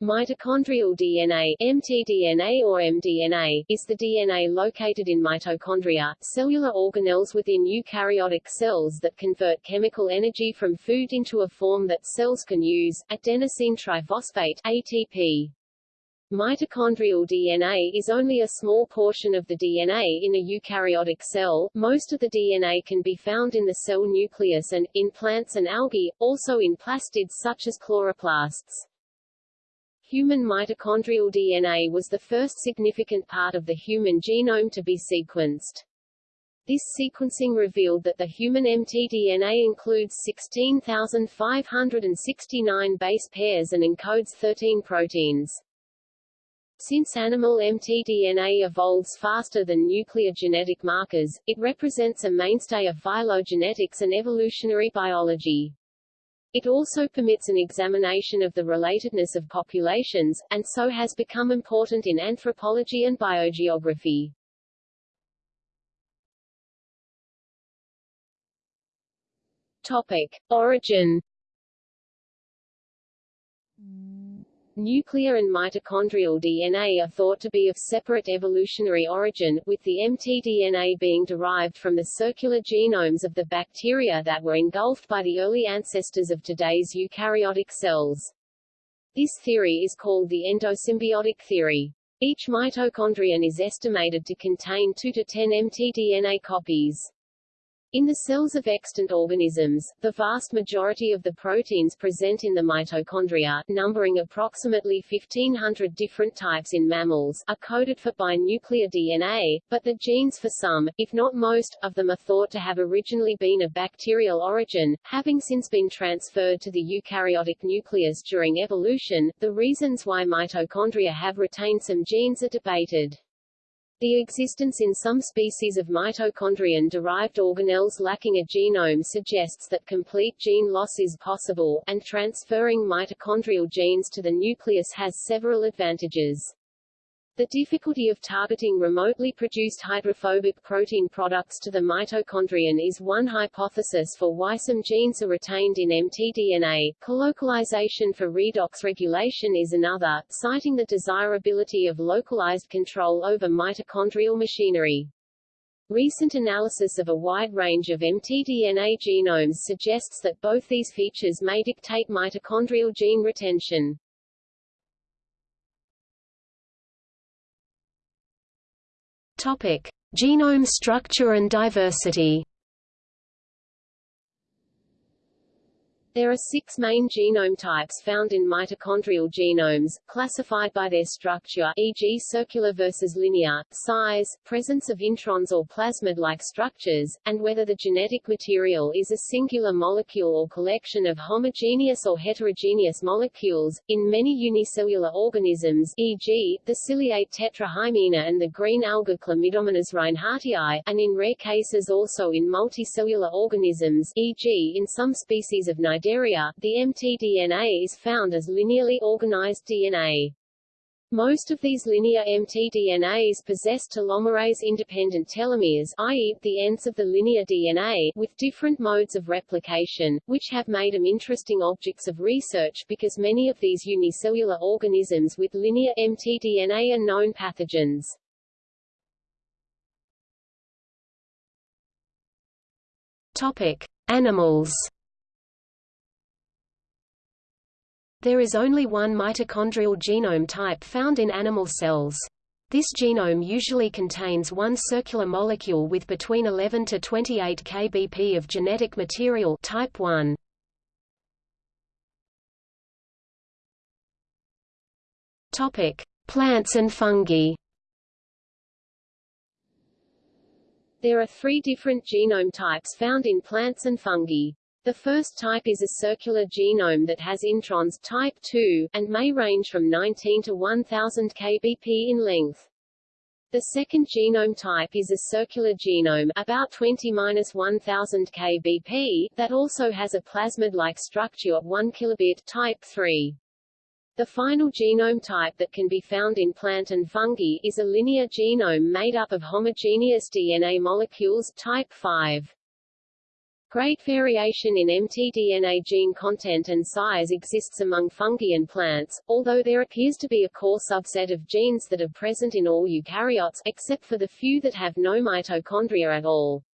Mitochondrial DNA mtDNA or mDNA is the DNA located in mitochondria, cellular organelles within eukaryotic cells that convert chemical energy from food into a form that cells can use, adenosine triphosphate ATP. Mitochondrial DNA is only a small portion of the DNA in a eukaryotic cell. Most of the DNA can be found in the cell nucleus and, in plants and algae, also in plastids such as chloroplasts. Human mitochondrial DNA was the first significant part of the human genome to be sequenced. This sequencing revealed that the human mtDNA includes 16,569 base pairs and encodes 13 proteins. Since animal mtDNA evolves faster than nuclear genetic markers, it represents a mainstay of phylogenetics and evolutionary biology. It also permits an examination of the relatedness of populations, and so has become important in anthropology and biogeography. Topic. Origin Nuclear and mitochondrial DNA are thought to be of separate evolutionary origin, with the mtDNA being derived from the circular genomes of the bacteria that were engulfed by the early ancestors of today's eukaryotic cells. This theory is called the endosymbiotic theory. Each mitochondrion is estimated to contain 2 to 10 mtDNA copies. In the cells of extant organisms, the vast majority of the proteins present in the mitochondria, numbering approximately 1500 different types in mammals, are coded for by nuclear DNA, but the genes for some, if not most, of them are thought to have originally been of bacterial origin, having since been transferred to the eukaryotic nucleus during evolution. The reasons why mitochondria have retained some genes are debated. The existence in some species of mitochondrion-derived organelles lacking a genome suggests that complete gene loss is possible, and transferring mitochondrial genes to the nucleus has several advantages. The difficulty of targeting remotely produced hydrophobic protein products to the mitochondrion is one hypothesis for why some genes are retained in mtDNA. Colocalization for redox regulation is another, citing the desirability of localized control over mitochondrial machinery. Recent analysis of a wide range of mtDNA genomes suggests that both these features may dictate mitochondrial gene retention. Topic: Genome structure and diversity. There are six main genome types found in mitochondrial genomes, classified by their structure e.g. circular versus linear, size, presence of introns or plasmid-like structures, and whether the genetic material is a singular molecule or collection of homogeneous or heterogeneous molecules. In many unicellular organisms e.g., the ciliate tetrahymena and the green alga Chlamydomonas reinhardtii, and in rare cases also in multicellular organisms e.g. in some species of Cnidaria the mtDNA is found as linearly organized DNA. Most of these linear mtDNAs possess telomerase-independent telomeres i.e., the ends of the linear DNA with different modes of replication, which have made them interesting objects of research because many of these unicellular organisms with linear mtDNA are known pathogens. Topic: Animals There is only one mitochondrial genome type found in animal cells. This genome usually contains one circular molecule with between 11 to 28 kbp of genetic material type 1. Topic: Plants and fungi. There are three different genome types found in plants and fungi. The first type is a circular genome that has introns type 2, and may range from 19 to 1000 kbp in length. The second genome type is a circular genome about 20-1000 kbp that also has a plasmid-like structure of 1 kilobit type 3. The final genome type that can be found in plant and fungi is a linear genome made up of homogeneous DNA molecules type 5. Great variation in mtDNA gene content and size exists among fungi and plants, although there appears to be a core subset of genes that are present in all eukaryotes, except for the few that have no mitochondria at all.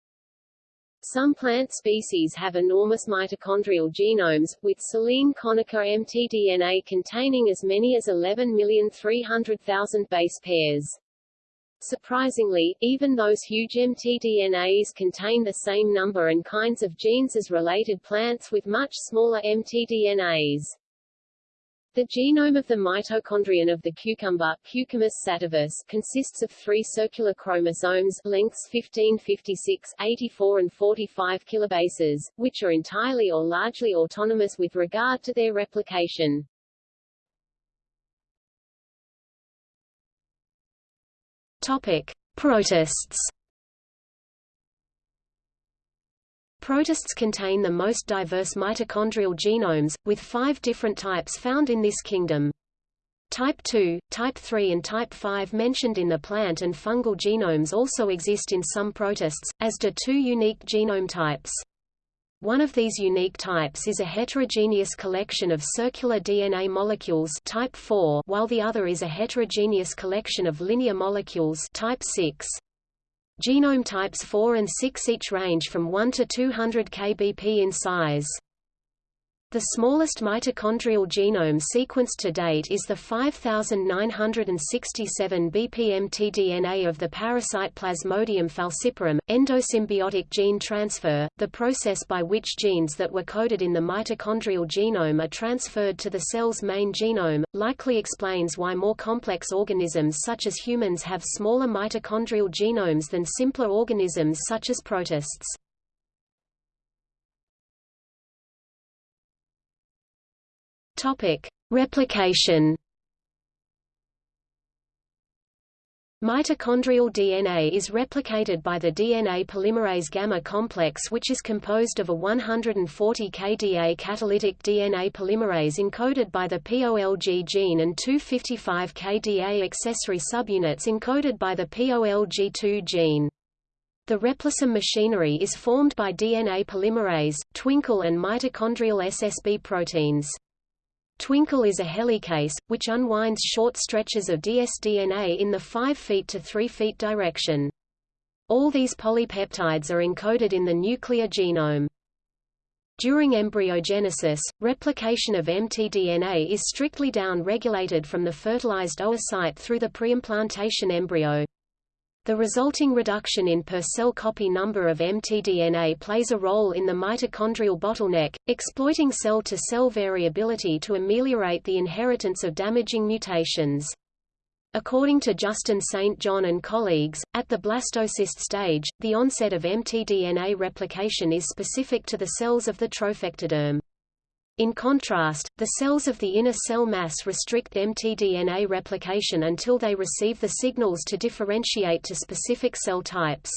Some plant species have enormous mitochondrial genomes, with Silene conica mtDNA containing as many as 11,300,000 base pairs. Surprisingly, even those huge mtDNAs contain the same number and kinds of genes as related plants with much smaller mtDNAs. The genome of the mitochondrion of the cucumber Cucumis sativus consists of three circular chromosomes lengths 15 56, 84 and 45 kilobases, which are entirely or largely autonomous with regard to their replication. Topic: Protists. Protists contain the most diverse mitochondrial genomes, with five different types found in this kingdom. Type 2, Type 3 and Type 5 mentioned in the plant and fungal genomes also exist in some protists, as do two unique genome types. One of these unique types is a heterogeneous collection of circular DNA molecules type 4, while the other is a heterogeneous collection of linear molecules type 6. Genome types 4 and 6 each range from 1 to 200 kbp in size. The smallest mitochondrial genome sequenced to date is the 5967 bp mtDNA of the parasite Plasmodium falciparum. Endosymbiotic gene transfer, the process by which genes that were coded in the mitochondrial genome are transferred to the cell's main genome, likely explains why more complex organisms such as humans have smaller mitochondrial genomes than simpler organisms such as protists. Topic: Replication. Mitochondrial DNA is replicated by the DNA polymerase gamma complex which is composed of a 140 kDa catalytic DNA polymerase encoded by the POLG gene and 255 kDa accessory subunits encoded by the POLG2 gene. The replisome machinery is formed by DNA polymerase, twinkle and mitochondrial SSB proteins. Twinkle is a helicase, which unwinds short stretches of dsDNA in the 5 feet to 3 feet direction. All these polypeptides are encoded in the nuclear genome. During embryogenesis, replication of mtDNA is strictly down-regulated from the fertilized oocyte through the preimplantation embryo. The resulting reduction in per-cell copy number of mtDNA plays a role in the mitochondrial bottleneck, exploiting cell-to-cell -cell variability to ameliorate the inheritance of damaging mutations. According to Justin St. John and colleagues, at the blastocyst stage, the onset of mtDNA replication is specific to the cells of the trophectoderm. In contrast, the cells of the inner cell mass restrict mtDNA replication until they receive the signals to differentiate to specific cell types.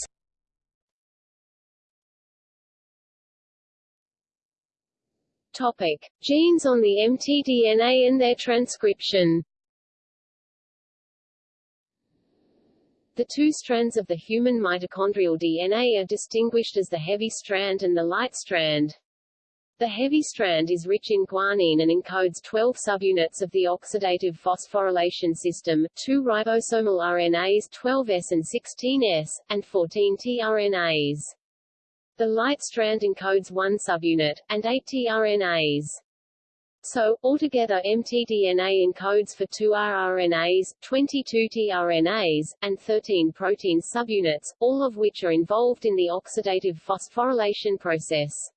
Topic: Genes on the mtDNA and their transcription. The two strands of the human mitochondrial DNA are distinguished as the heavy strand and the light strand. The heavy strand is rich in guanine and encodes 12 subunits of the oxidative phosphorylation system, two ribosomal RNAs 12S and 16S, and 14 tRNAs. The light strand encodes one subunit, and 8 tRNAs. So, altogether mtDNA encodes for 2 rRNAs, 22 tRNAs, and 13 protein subunits, all of which are involved in the oxidative phosphorylation process.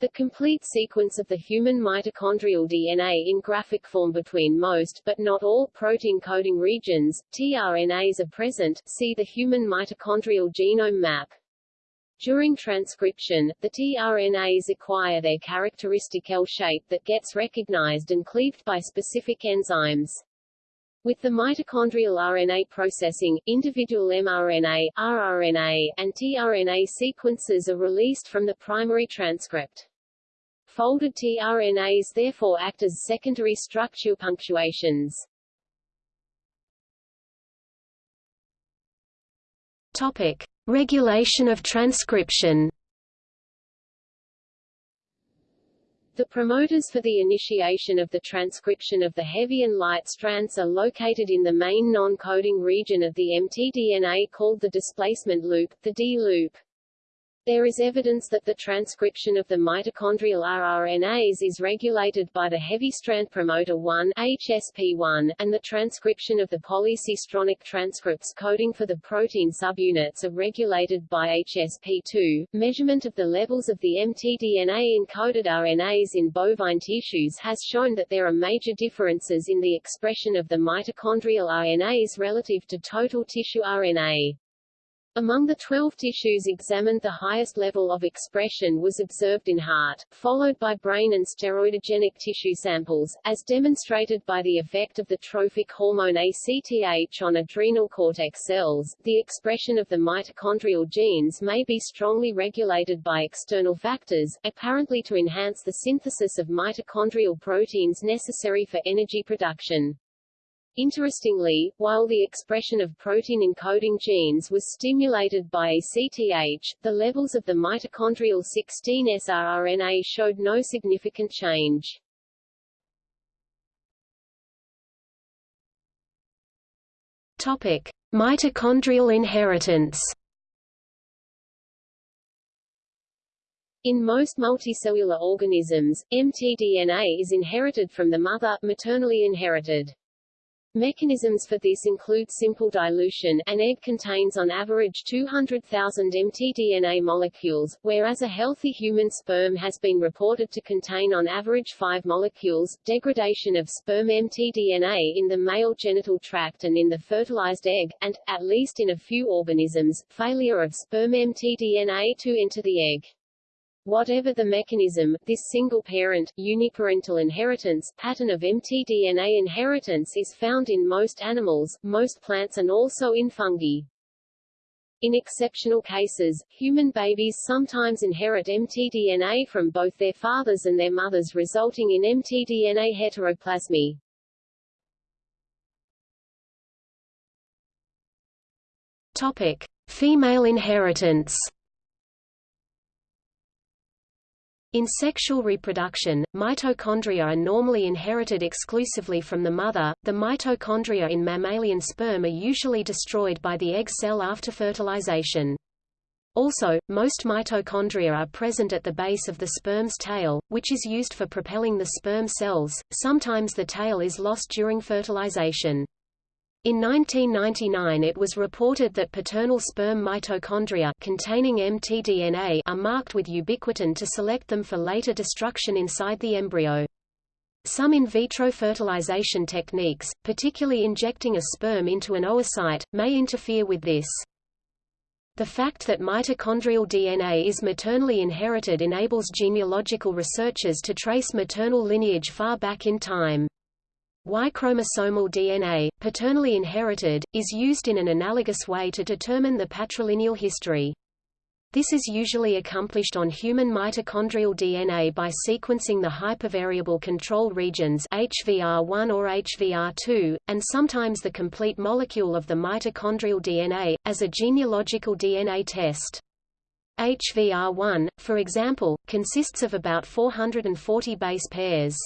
The complete sequence of the human mitochondrial DNA in graphic form between most but not all protein coding regions, tRNAs are present see the human mitochondrial genome map. During transcription, the tRNAs acquire their characteristic L shape that gets recognized and cleaved by specific enzymes. With the mitochondrial RNA processing, individual mRNA, rRNA, and tRNA sequences are released from the primary transcript. Folded tRNAs therefore act as secondary structure punctuations. Topic: Regulation of transcription. The promoters for the initiation of the transcription of the heavy and light strands are located in the main non-coding region of the mtDNA called the displacement loop, the D loop. There is evidence that the transcription of the mitochondrial rRNAs is regulated by the heavy strand promoter 1 HSP1, and the transcription of the polycistronic transcripts coding for the protein subunits are regulated by HSP2. Measurement of the levels of the mtDNA encoded RNAs in bovine tissues has shown that there are major differences in the expression of the mitochondrial RNAs relative to total tissue RNA. Among the 12 tissues examined the highest level of expression was observed in heart, followed by brain and steroidogenic tissue samples, as demonstrated by the effect of the trophic hormone ACTH on adrenal cortex cells. The expression of the mitochondrial genes may be strongly regulated by external factors, apparently to enhance the synthesis of mitochondrial proteins necessary for energy production. Interestingly, while the expression of protein-encoding genes was stimulated by ACTH, the levels of the mitochondrial 16S rRNA showed no significant change. Topic: Mitochondrial inheritance. In most multicellular organisms, mtDNA is inherited from the mother, maternally inherited. Mechanisms for this include simple dilution an egg contains on average 200,000 mtDNA molecules, whereas a healthy human sperm has been reported to contain on average 5 molecules, degradation of sperm mtDNA in the male genital tract and in the fertilized egg, and, at least in a few organisms, failure of sperm mtDNA to enter the egg. Whatever the mechanism, this single-parent, uniparental inheritance pattern of mtDNA inheritance is found in most animals, most plants and also in fungi. In exceptional cases, human babies sometimes inherit mtDNA from both their fathers and their mothers resulting in mtDNA heteroplasmy. Topic: Female inheritance. In sexual reproduction, mitochondria are normally inherited exclusively from the mother. The mitochondria in mammalian sperm are usually destroyed by the egg cell after fertilization. Also, most mitochondria are present at the base of the sperm's tail, which is used for propelling the sperm cells. Sometimes the tail is lost during fertilization. In 1999 it was reported that paternal sperm mitochondria containing mtDNA are marked with ubiquitin to select them for later destruction inside the embryo. Some in vitro fertilization techniques, particularly injecting a sperm into an oocyte, may interfere with this. The fact that mitochondrial DNA is maternally inherited enables genealogical researchers to trace maternal lineage far back in time. Y-chromosomal DNA, paternally inherited, is used in an analogous way to determine the patrilineal history. This is usually accomplished on human mitochondrial DNA by sequencing the hypervariable control regions HVR1 or HVR2, and sometimes the complete molecule of the mitochondrial DNA, as a genealogical DNA test. HVR1, for example, consists of about 440 base pairs.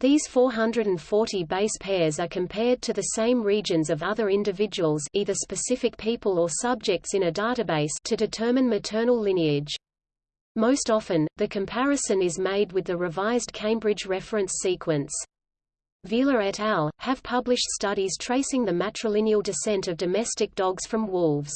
These 440 base pairs are compared to the same regions of other individuals either specific people or subjects in a database to determine maternal lineage. Most often, the comparison is made with the revised Cambridge reference sequence. Vila et al. have published studies tracing the matrilineal descent of domestic dogs from wolves.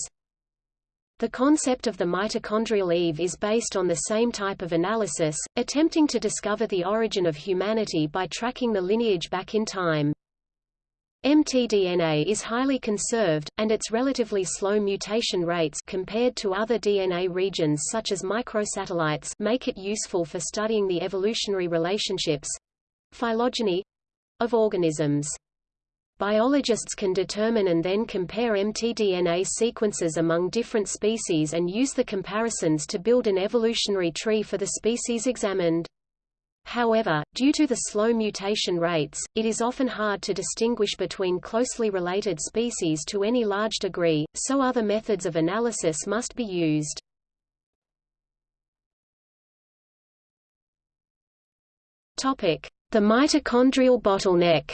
The concept of the mitochondrial Eve is based on the same type of analysis, attempting to discover the origin of humanity by tracking the lineage back in time. mtDNA is highly conserved, and its relatively slow mutation rates compared to other DNA regions such as microsatellites make it useful for studying the evolutionary relationships—phylogeny—of organisms. Biologists can determine and then compare mtDNA sequences among different species and use the comparisons to build an evolutionary tree for the species examined. However, due to the slow mutation rates, it is often hard to distinguish between closely related species to any large degree, so other methods of analysis must be used. The mitochondrial bottleneck.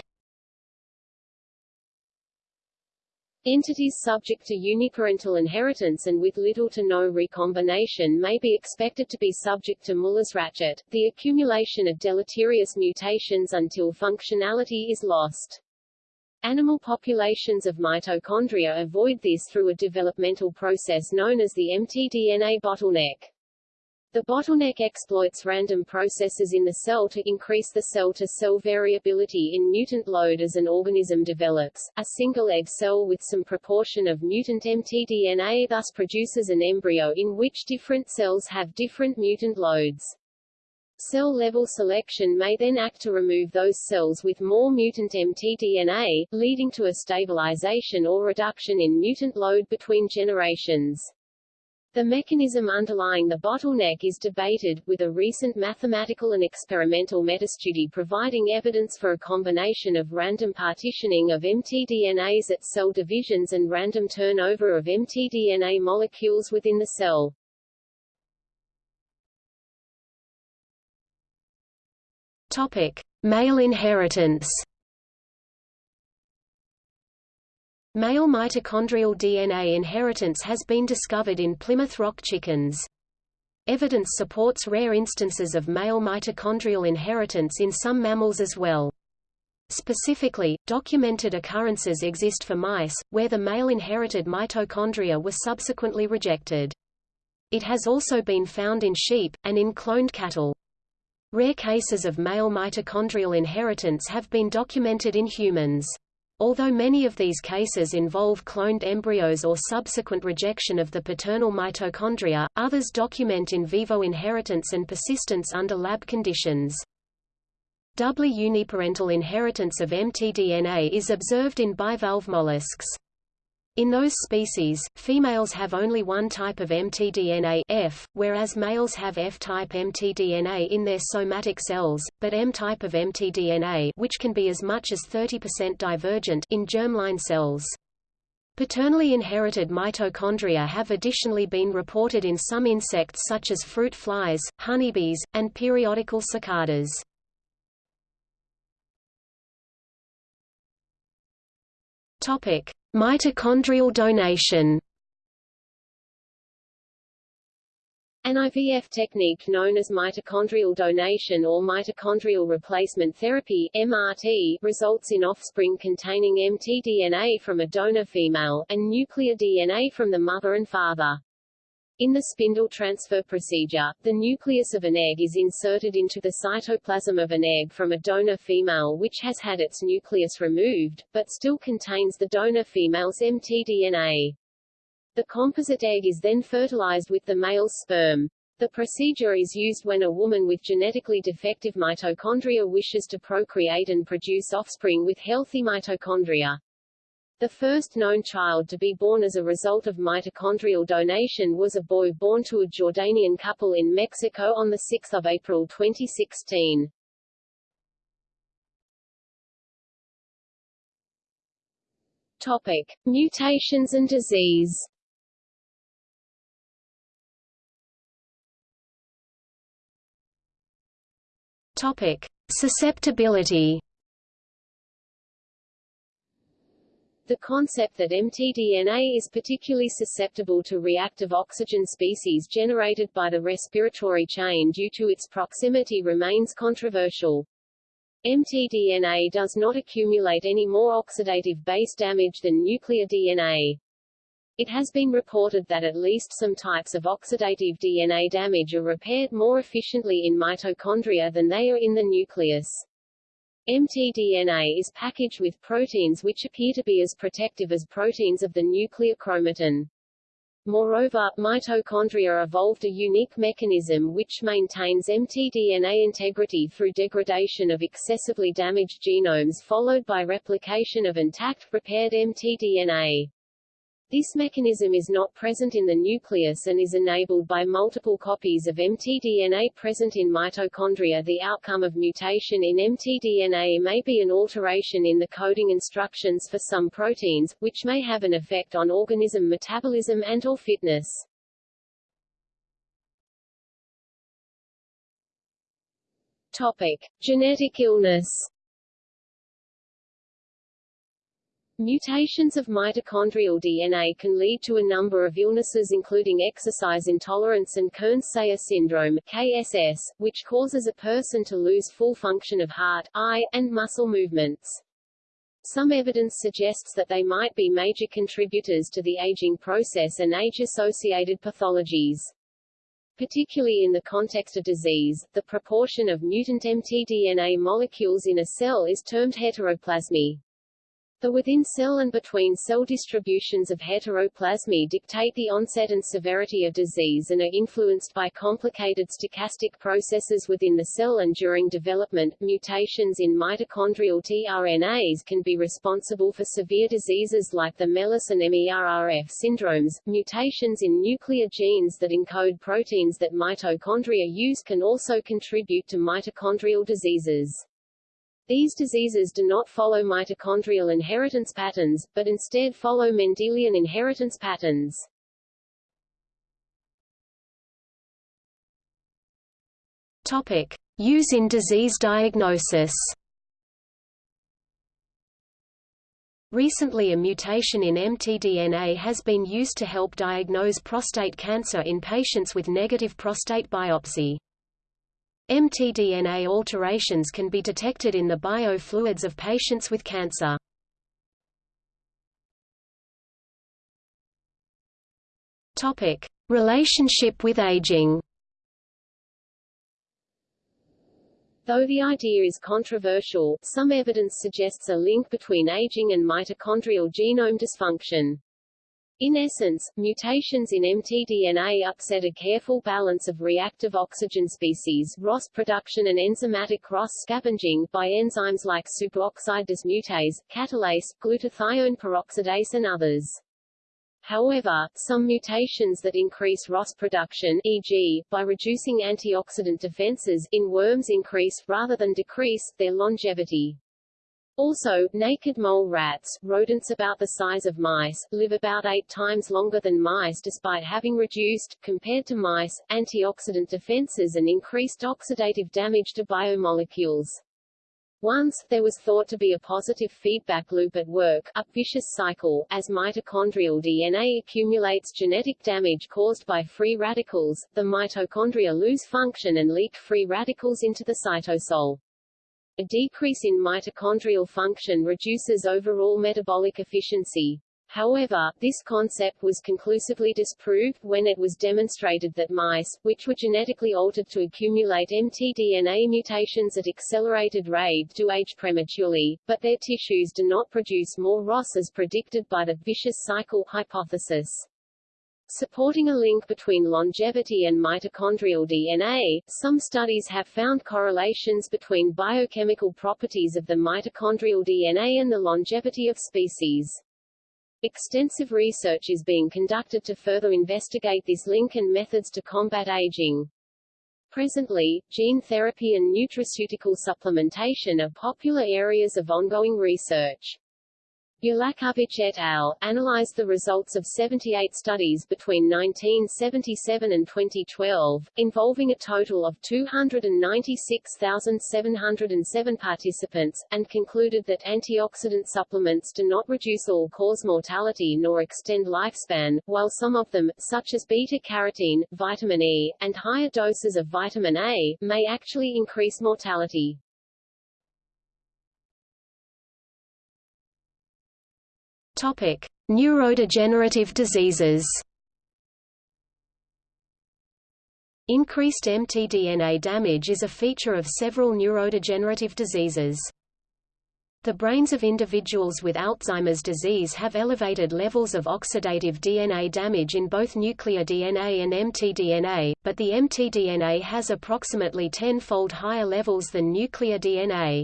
Entities subject to uniparental inheritance and with little to no recombination may be expected to be subject to Muller's ratchet, the accumulation of deleterious mutations until functionality is lost. Animal populations of mitochondria avoid this through a developmental process known as the mtDNA bottleneck. The bottleneck exploits random processes in the cell to increase the cell-to-cell -cell variability in mutant load as an organism develops. A single egg cell with some proportion of mutant mtDNA thus produces an embryo in which different cells have different mutant loads. Cell-level selection may then act to remove those cells with more mutant mtDNA, leading to a stabilization or reduction in mutant load between generations. The mechanism underlying the bottleneck is debated, with a recent mathematical and experimental metastudy providing evidence for a combination of random partitioning of mtDNAs at cell divisions and random turnover of mtDNA molecules within the cell. Topic: Male inheritance. Male mitochondrial DNA inheritance has been discovered in Plymouth Rock chickens. Evidence supports rare instances of male mitochondrial inheritance in some mammals as well. Specifically, documented occurrences exist for mice, where the male inherited mitochondria were subsequently rejected. It has also been found in sheep, and in cloned cattle. Rare cases of male mitochondrial inheritance have been documented in humans. Although many of these cases involve cloned embryos or subsequent rejection of the paternal mitochondria, others document in vivo inheritance and persistence under lab conditions. Doubly uniparental inheritance of mtDNA is observed in bivalve mollusks. In those species, females have only one type of mtDNA F, whereas males have F-type mtDNA in their somatic cells, but M-type of mtDNA which can be as much as 30% divergent in germline cells. Paternally inherited mitochondria have additionally been reported in some insects such as fruit flies, honeybees, and periodical cicadas. Topic: Mitochondrial donation. An IVF technique known as mitochondrial donation or mitochondrial replacement therapy (MRT) results in offspring containing mtDNA from a donor female, and nuclear DNA from the mother and father. In the spindle transfer procedure, the nucleus of an egg is inserted into the cytoplasm of an egg from a donor female which has had its nucleus removed, but still contains the donor female's mtDNA. The composite egg is then fertilized with the male's sperm. The procedure is used when a woman with genetically defective mitochondria wishes to procreate and produce offspring with healthy mitochondria. The first known child to be born as a result of mitochondrial donation was a boy born to a Jordanian couple in Mexico on 6 April 2016. Topic. Mutations and disease Topic. Susceptibility The concept that mtDNA is particularly susceptible to reactive oxygen species generated by the respiratory chain due to its proximity remains controversial. mtDNA does not accumulate any more oxidative base damage than nuclear DNA. It has been reported that at least some types of oxidative DNA damage are repaired more efficiently in mitochondria than they are in the nucleus. mtDNA is packaged with proteins which appear to be as protective as proteins of the nuclear chromatin. Moreover, mitochondria evolved a unique mechanism which maintains mtDNA integrity through degradation of excessively damaged genomes followed by replication of intact, repaired mtDNA. This mechanism is not present in the nucleus and is enabled by multiple copies of mtDNA present in mitochondria. The outcome of mutation in mtDNA may be an alteration in the coding instructions for some proteins, which may have an effect on organism metabolism and or fitness. Topic: Genetic illness. Mutations of mitochondrial DNA can lead to a number of illnesses including exercise intolerance and Kearns-Sayre syndrome KSS, which causes a person to lose full function of heart, eye, and muscle movements. Some evidence suggests that they might be major contributors to the aging process and age-associated pathologies. Particularly in the context of disease, the proportion of mutant mtDNA molecules in a cell is termed heteroplasmy. The within-cell and between-cell distributions of heteroplasmy dictate the onset and severity of disease and are influenced by complicated stochastic processes within the cell and during development. Mutations in mitochondrial tRNAs can be responsible for severe diseases like the MELAS and MERRF syndromes. Mutations in nuclear genes that encode proteins that mitochondria use can also contribute to mitochondrial diseases. These diseases do not follow mitochondrial inheritance patterns, but instead follow Mendelian inheritance patterns. Topic: Use in disease diagnosis. Recently a mutation in mtDNA has been used to help diagnose prostate cancer in patients with negative prostate biopsy. mtDNA alterations can be detected in the biofluids of patients with cancer. Topic: Relationship with aging. Though the idea is controversial, some evidence suggests a link between aging and mitochondrial genome dysfunction. In essence, mutations in mtDNA upset a careful balance of reactive oxygen species ROS production and enzymatic ROS scavenging by enzymes like superoxide dismutase, catalase, glutathione peroxidase and others. However, some mutations that increase ROS production e.g., by reducing antioxidant defenses in worms increase, rather than decrease, their longevity. Also, naked mole rats, rodents about the size of mice, live about eight times longer than mice despite having reduced, compared to mice, antioxidant defenses and increased oxidative damage to biomolecules. Once, there was thought to be a positive feedback loop at work, a vicious cycle, as mitochondrial DNA accumulates genetic damage caused by free radicals, the mitochondria lose function and leak free radicals into the cytosol. A decrease in mitochondrial function reduces overall metabolic efficiency. However, this concept was conclusively disproved when it was demonstrated that mice, which were genetically altered to accumulate mtDNA mutations at accelerated rate do age prematurely, but their tissues do not produce more ROS as predicted by the vicious cycle hypothesis. Supporting a link between longevity and mitochondrial DNA, some studies have found correlations between biochemical properties of the mitochondrial DNA and the longevity of species. Extensive research is being conducted to further investigate this link and methods to combat aging. Presently, gene therapy and nutraceutical supplementation are popular areas of ongoing research. Bjelakovic et al. analyzed the results of 78 studies between 1977 and 2012, involving a total of 296,707 participants, and concluded that antioxidant supplements do not reduce all-cause mortality nor extend lifespan, while some of them, such as beta-carotene, vitamin E, and higher doses of vitamin A, may actually increase mortality. Topic: Neurodegenerative diseases. Increased mtDNA damage is a feature of several neurodegenerative diseases. The brains of individuals with Alzheimer's disease have elevated levels of oxidative DNA damage in both nuclear DNA and mtDNA, but the mtDNA has approximately tenfold higher levels than nuclear DNA.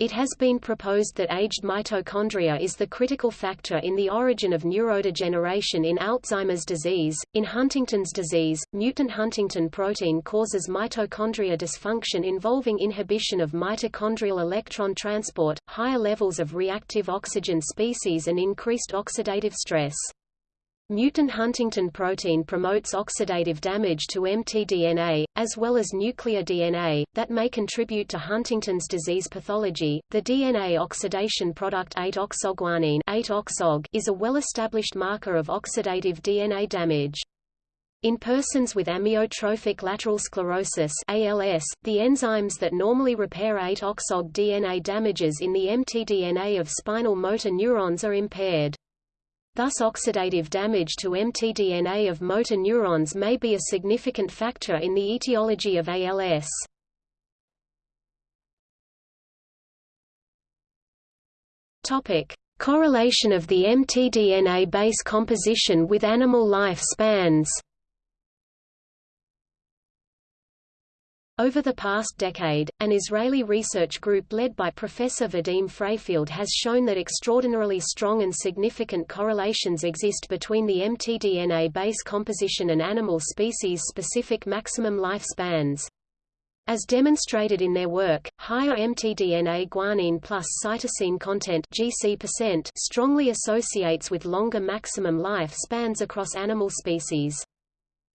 It has been proposed that aged mitochondria is the critical factor in the origin of neurodegeneration in Alzheimer's disease. In Huntington's disease, mutant huntingtin protein causes mitochondria dysfunction involving inhibition of mitochondrial electron transport, higher levels of reactive oxygen species and increased oxidative stress. Mutant huntingtin protein promotes oxidative damage to mtDNA, as well as nuclear DNA, that may contribute to Huntington's disease pathology. The DNA oxidation product 8-oxoguanine 8-oxog is a well-established marker of oxidative DNA damage. In persons with amyotrophic lateral sclerosis ALS, the enzymes that normally repair 8-oxog DNA damages in the mtDNA of spinal motor neurons are impaired. Thus oxidative damage to mtDNA of motor neurons may be a significant factor in the etiology of ALS. Topic: Correlation of the mtDNA base composition with animal life spans. Over the past decade, an Israeli research group led by Professor Vadim Fraifeld has shown that extraordinarily strong and significant correlations exist between the mtDNA base composition and animal species-specific maximum lifespans. As demonstrated in their work, higher mtDNA guanine plus cytosine content GC% strongly associates with longer maximum life spans across animal species.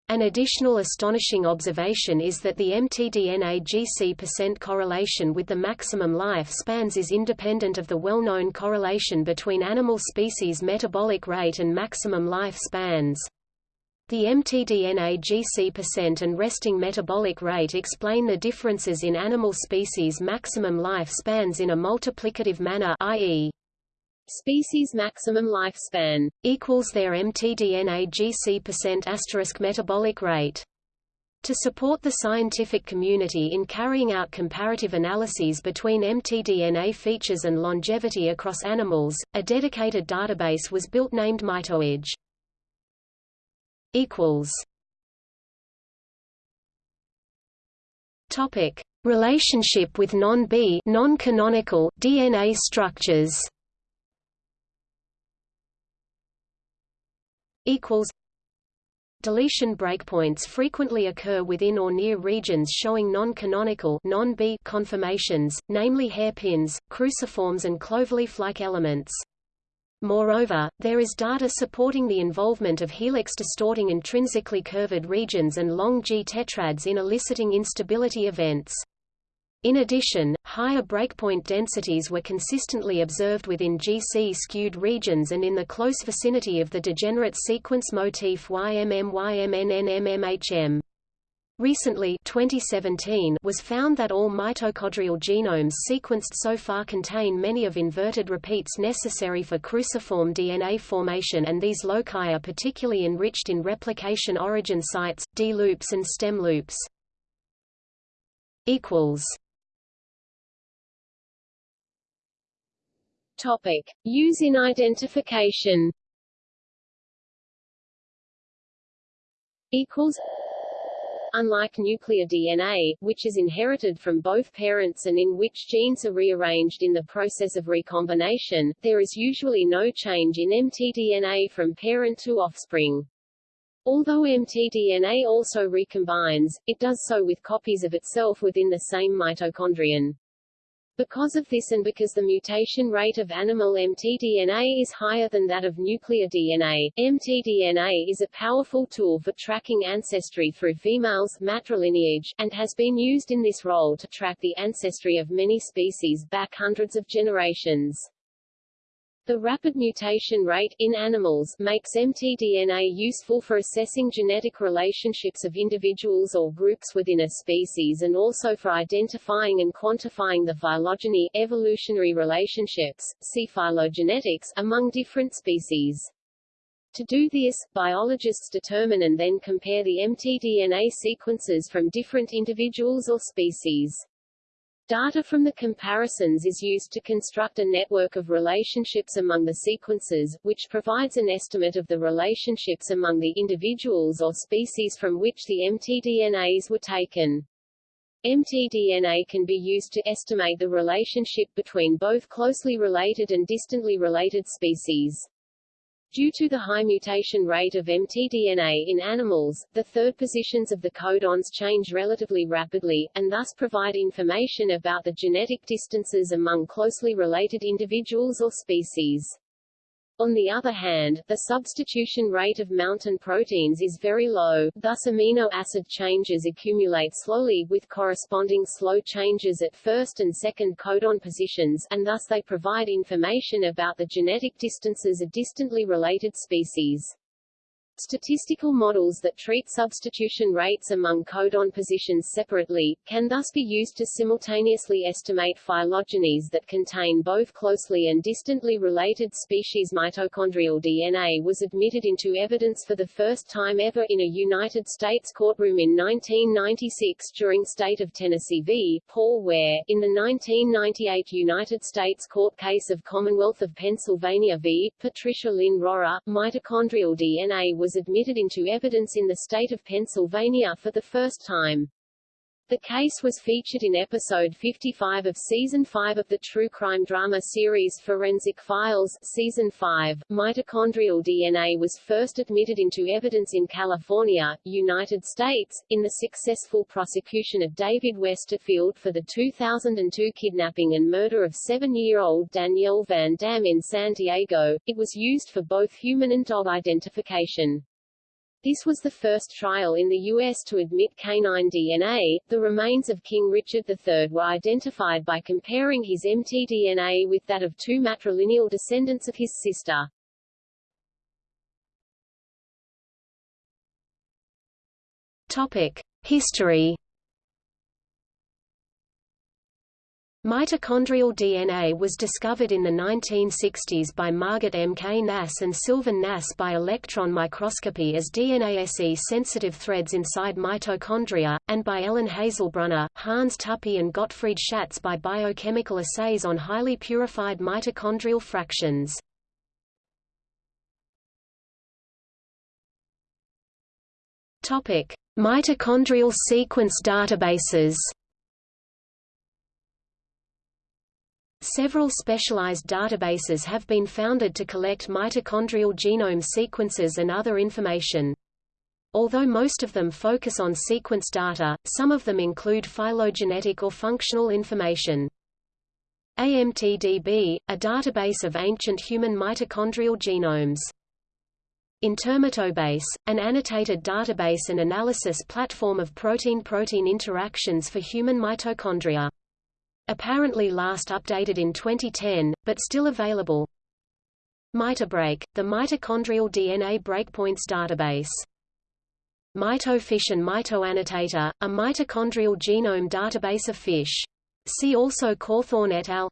An additional astonishing observation is that the mtDNA GC% correlation with the maximum life spans is independent of the well-known correlation between animal species metabolic rate and maximum life spans. The mtDNA GC% and resting metabolic rate explain the differences in animal species maximum life spans in a multiplicative manner i.e species maximum lifespan equals their mtDNA GC% asterisk metabolic rate. To support the scientific community in carrying out comparative analyses between mtDNA features and longevity across animals, a dedicated database was built named MitoAge. equals Topic: Relationship with non-B non-canonical DNA structures. Equals Deletion breakpoints frequently occur within or near regions showing non-canonical non-B conformations, namely hairpins, cruciforms and cloverleaf-like elements. Moreover, there is data supporting the involvement of helix-distorting intrinsically curved regions and long G tetrads in eliciting instability events. In addition, higher breakpoint densities were consistently observed within GC-skewed regions and in the close vicinity of the degenerate sequence motif YMM-YMNNMMHM. Recently 2017 was found that all mitochondrial genomes sequenced so far contain many of inverted repeats necessary for cruciform DNA formation and these loci are particularly enriched in replication origin sites, D loops and stem loops. equals Topic: Use in identification. Equals. Unlike nuclear DNA, which is inherited from both parents and in which genes are rearranged in the process of recombination, there is usually no change in mtDNA from parent to offspring. Although mtDNA also recombines, it does so with copies of itself within the same mitochondrion. Because of this and because the mutation rate of animal mtDNA is higher than that of nuclear DNA, mtDNA is a powerful tool for tracking ancestry through females matrilineage, and has been used in this role to track the ancestry of many species back hundreds of generations. The rapid mutation rate in animals makes mtDNA useful for assessing genetic relationships of individuals or groups within a species and also for identifying and quantifying the phylogeny evolutionary relationships, see phylogenetics, among different species. To do this, biologists determine and then compare the mtDNA sequences from different individuals or species. Data from the comparisons is used to construct a network of relationships among the sequences, which provides an estimate of the relationships among the individuals or species from which the mtDNAs were taken. mtDNA can be used to estimate the relationship between both closely related and distantly related species. Due to the high mutation rate of mtDNA in animals, the third positions of the codons change relatively rapidly, and thus provide information about the genetic distances among closely related individuals or species. On the other hand, the substitution rate of mountain proteins is very low, thus amino acid changes accumulate slowly with corresponding slow changes at first and second codon positions, and thus they provide information about the genetic distances of distantly related species. Statistical models that treat substitution rates among codon positions separately, can thus be used to simultaneously estimate phylogenies that contain both closely and distantly related species. Mitochondrial DNA was admitted into evidence for the first time ever in a United States courtroom in 1996 during State of Tennessee v. Paul Ware. In the 1998 United States court case of Commonwealth of Pennsylvania v. Patricia Lynn Rorrer, mitochondrial DNA was admitted into evidence in the state of Pennsylvania for the first time. The case was featured in episode 55 of season 5 of the true crime drama series Forensic Files, season 5. Mitochondrial DNA was first admitted into evidence in California, United States, in the successful prosecution of David Westerfield for the 2002 kidnapping and murder of 7-year-old Danielle Van Dam in San Diego. It was used for both human and dog identification. This was the first trial in the U.S. to admit canine DNA. The remains of King Richard III were identified by comparing his mtDNA with that of two matrilineal descendants of his sister. Topic: History Mitochondrial DNA was discovered in the 1960s by Margit M. K. Nass and Sylvan Nass by electron microscopy as DNase-sensitive threads inside mitochondria, and by Ellen Haslbrunner, Hans Tuppy and Gottfried Schatz by biochemical assays on highly purified mitochondrial fractions. Mitochondrial sequence databases Several specialized databases have been founded to collect mitochondrial genome sequences and other information. Although most of them focus on sequence data, some of them include phylogenetic or functional information. AMTDB, a database of ancient human mitochondrial genomes. InterMitoBase, an annotated database and analysis platform of protein-protein interactions for human mitochondria. Apparently last updated in 2010, but still available. MitoBreak, the mitochondrial DNA breakpoints database. MitoFish and MitoAnnotator, a mitochondrial genome database of fish. See also Cawthorne et al.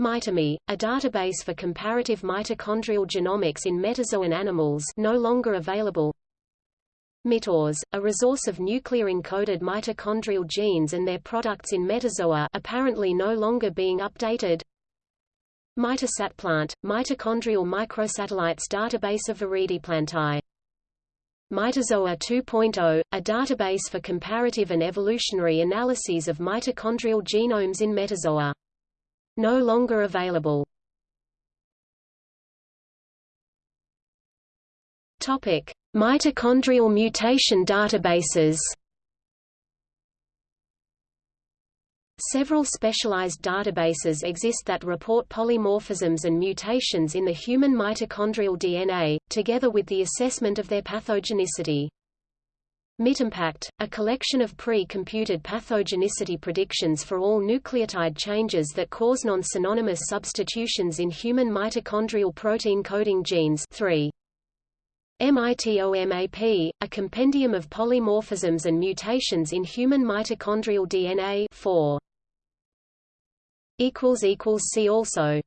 MitoMe, a database for comparative mitochondrial genomics in metazoan animals no longer available. MitoRes, a resource of nuclear-encoded mitochondrial genes and their products in metazoa apparently no longer being updated. Mitosatplant, mitochondrial microsatellites database of Viridiplantae. Mitozoa 2.0, a database for comparative and evolutionary analyses of mitochondrial genomes in metazoa. No longer available. Topic: Mitochondrial mutation databases Several specialized databases exist that report polymorphisms and mutations in the human mitochondrial DNA, together with the assessment of their pathogenicity. MitImpact, a collection of pre-computed pathogenicity predictions for all nucleotide changes that cause non-synonymous substitutions in human mitochondrial protein coding genes 3. MITOMAP, a compendium of polymorphisms and mutations in human mitochondrial DNA 4. See also